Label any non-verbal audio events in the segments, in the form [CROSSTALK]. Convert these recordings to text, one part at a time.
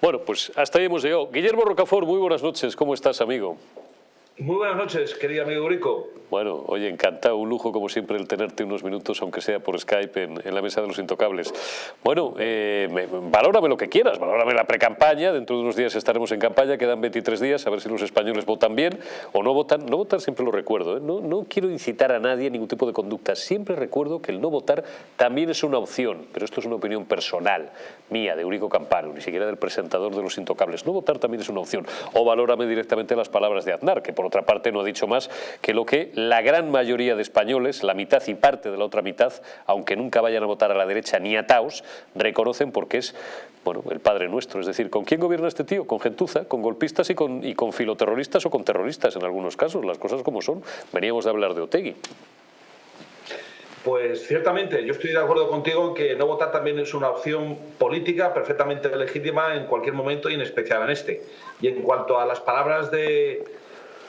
Bueno, pues hasta ahí hemos llegado. Guillermo Rocafort, muy buenas noches. ¿Cómo estás, amigo? Muy buenas noches, querido amigo Rico. Bueno, oye, encantado, un lujo como siempre el tenerte unos minutos, aunque sea por Skype, en, la mesa de los intocables. Bueno, eh, valórame lo que quieras, valórame la pre-campaña, dentro de unos días estaremos en campaña, quedan 23 días, a ver si los españoles votan bien o no votan. No votar siempre lo recuerdo, ¿eh? no, no quiero incitar a nadie a ningún tipo de conducta, siempre recuerdo que el no votar también es una opción, pero esto es una opinión personal, mía, de Eurico Campano, ni siquiera del presentador de los intocables. No votar también es una opción. O valórame directamente las palabras de Aznar, que por otra parte no ha dicho más que lo que la gran mayoría de españoles, la mitad y parte de la otra mitad, aunque nunca vayan a votar a la derecha ni a Taos, reconocen porque es bueno, el padre nuestro. Es decir, ¿con quién gobierna este tío? Con gentuza, con golpistas y con, y con filoterroristas o con terroristas en algunos casos, las cosas como son. Veníamos de hablar de Otegui. Pues ciertamente, yo estoy de acuerdo contigo en que no votar también es una opción política perfectamente legítima en cualquier momento y en especial en este. Y en cuanto a las palabras de,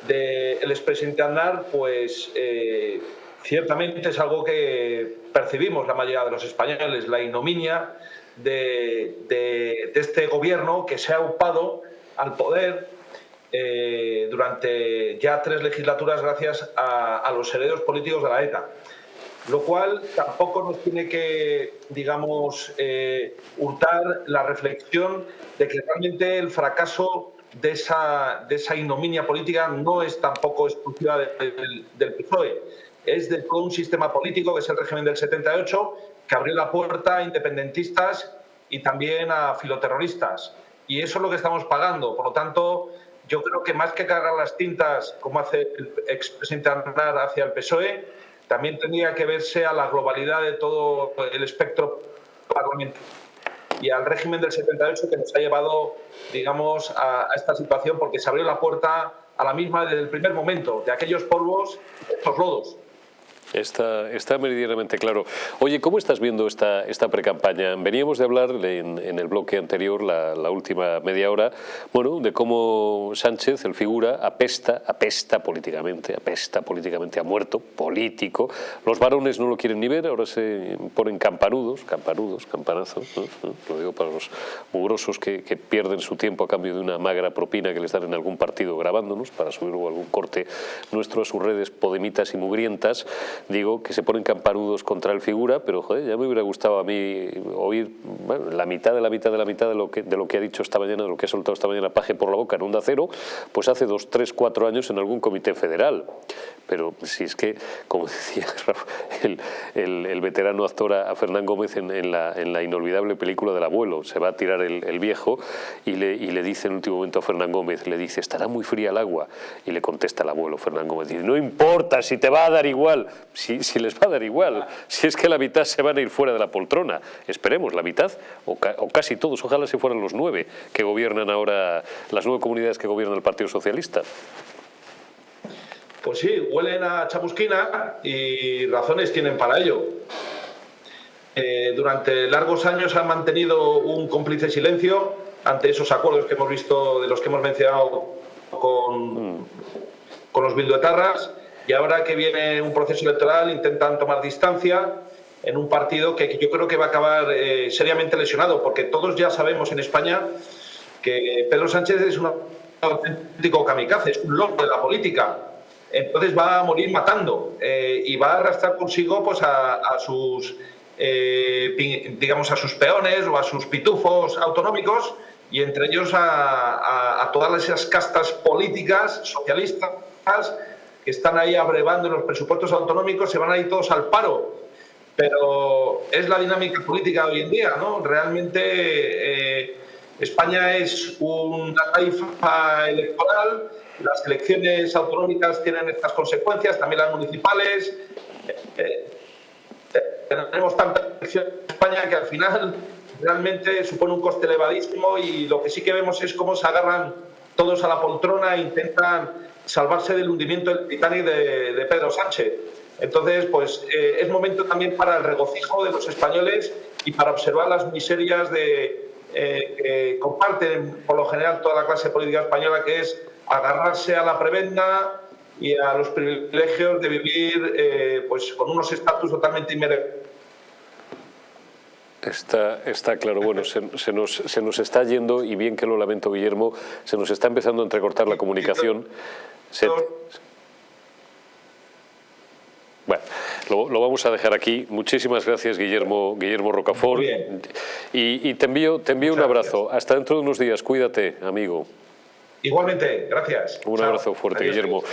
del expresidente Aznar, pues eh, ciertamente es algo que percibimos la mayoría de los españoles, la ignominia de, este gobierno que se ha upado al poder eh, durante ya tres legislaturas gracias a, los herederos políticos de la ETA. Lo cual tampoco nos tiene que, digamos, eh, hurtar la reflexión de que realmente el fracaso de esa, de esa ignominia política no es tampoco exclusiva del, PSOE, es de todo un sistema político que es el régimen del 78 que abrió la puerta a independentistas y también a filoterroristas. Y eso es lo que estamos pagando. Por lo tanto, yo creo que más que cargar las tintas, como hace el expresidente Aznar hacia el PSOE, también tendría que verse a la globalidad de todo el espectro parlamentario y al régimen del 78 que nos ha llevado, digamos, a, esta situación porque se abrió la puerta a la misma desde el primer momento, de aquellos polvos, estos lodos. Está, meridianamente claro. Oye, ¿cómo estás viendo esta, esta pre-campaña? Veníamos de hablar en, el bloque anterior, la, última media hora, bueno, de cómo Sánchez, el figura, apesta, apesta políticamente, apesta políticamente, ha muerto, político. Los varones no lo quieren ni ver, ahora se ponen campanudos, campanudos, campanazos, lo digo para los mugrosos que, que, pierden su tiempo a cambio de una magra propina que les dan en algún partido grabándonos para subir algún corte nuestro a sus redes podemitas y mugrientas digo que se ponen camparudos contra el figura, pero joder, ya me hubiera gustado a mí oír la mitad de la mitad de la mitad de lo, que, de lo que ha dicho esta mañana, de lo que ha soltado esta mañana Paje por la boca en Onda Cero, pues hace dos, tres, cuatro años en algún comité federal. Pero si es que, como [LAUGHS] decía el, veterano actor a Fernán Gómez en, la, inolvidable película del abuelo, se va a tirar el, viejo y le, dice en último momento a Fernán Gómez, le dice, estará muy fría el agua. Y le contesta el abuelo, Fernán Gómez, no importa, si te va a dar igual, si, les va a dar igual, si es que la mitad se van a ir fuera de la poltrona. Esperemos, la mitad, o, o casi todos, ojalá se fueran los nueve que gobiernan ahora, las nueve comunidades que gobierna el Partido Socialista. Pues sí, huelen a chamusquina y razones tienen para ello. Eh, durante largos años han mantenido un cómplice silencio ante esos acuerdos que hemos visto, de los que hemos mencionado con, con los bilduetarras, y ahora que viene un proceso electoral intentan tomar distancia en un partido que yo creo que va a acabar eh, seriamente lesionado, porque todos ya sabemos en España que Pedro Sánchez es un auténtico kamikaze, es un loco de la política entonces va a morir matando eh, y va a arrastrar consigo pues, a, sus eh, digamos a sus peones o a sus pitufos autonómicos y entre ellos a, todas esas castas políticas socialistas que están ahí abrevando los presupuestos autonómicos, se van a ir todos al paro. Pero es la dinámica política hoy en día, ¿no? Realmente eh, España es una taifa electoral las elecciones autonómicas tienen estas consecuencias, también las municipales. Eh, eh, tenemos tantas elecciones en España que al final realmente supone un coste elevadísimo y lo que sí que vemos es cómo se agarran todos a la poltrona e intentan salvarse del hundimiento del Titanic de, Pedro Sánchez. Entonces, pues eh, es momento también para el regocijo de los españoles y para observar las miserias de, que comparten por lo general toda la clase política española, que es agarrarse a la prebenda y a los privilegios de vivir eh, pues con unos estatus totalmente inmerecidos Está, está claro. Bueno, se, nos, se, nos, está yendo, y bien que lo lamento, Guillermo, se nos está empezando a entrecortar la comunicación. Bueno, lo, vamos a dejar aquí. Muchísimas gracias, Guillermo, Guillermo Rocafort. Y, y, te envío, te envío un abrazo. Hasta dentro de unos días. Cuídate, amigo. Igualmente, gracias. Un abrazo fuerte, Guillermo.